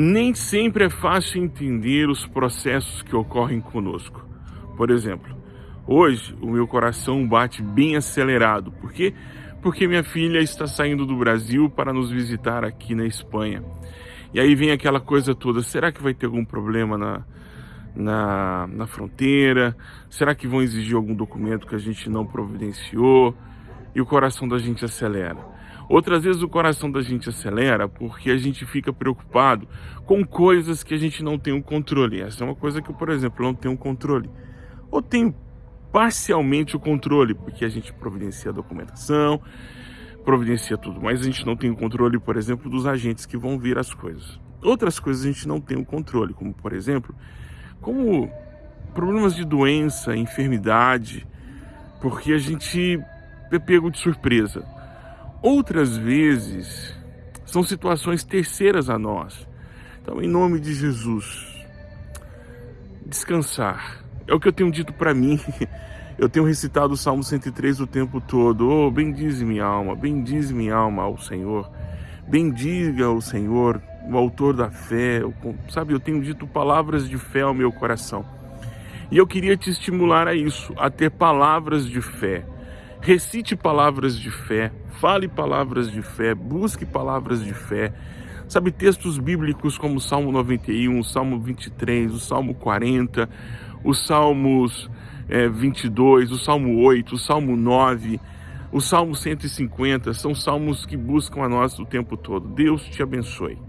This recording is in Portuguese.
Nem sempre é fácil entender os processos que ocorrem conosco. Por exemplo, hoje o meu coração bate bem acelerado. Por quê? Porque minha filha está saindo do Brasil para nos visitar aqui na Espanha. E aí vem aquela coisa toda, será que vai ter algum problema na, na, na fronteira? Será que vão exigir algum documento que a gente não providenciou? E o coração da gente acelera. Outras vezes o coração da gente acelera porque a gente fica preocupado com coisas que a gente não tem o controle. Essa é uma coisa que por exemplo, não tenho controle. Ou tenho parcialmente o controle, porque a gente providencia a documentação, providencia tudo, mas a gente não tem o controle, por exemplo, dos agentes que vão vir as coisas. Outras coisas a gente não tem o controle, como por exemplo, como problemas de doença, enfermidade, porque a gente pego de surpresa. Outras vezes são situações terceiras a nós. Então, em nome de Jesus, descansar. É o que eu tenho dito para mim. Eu tenho recitado o Salmo 103 o tempo todo. Oh, bendize minha alma, bendize minha alma ao Senhor. Bendiga o Senhor, o autor da fé. Sabe, eu tenho dito palavras de fé ao meu coração. E eu queria te estimular a isso, a ter palavras de fé recite palavras de fé, fale palavras de fé, busque palavras de fé. Sabe, textos bíblicos como o Salmo 91, o Salmo 23, o Salmo 40, os Salmos é, 22, o Salmo 8, o Salmo 9, o Salmo 150, são salmos que buscam a nós o tempo todo. Deus te abençoe.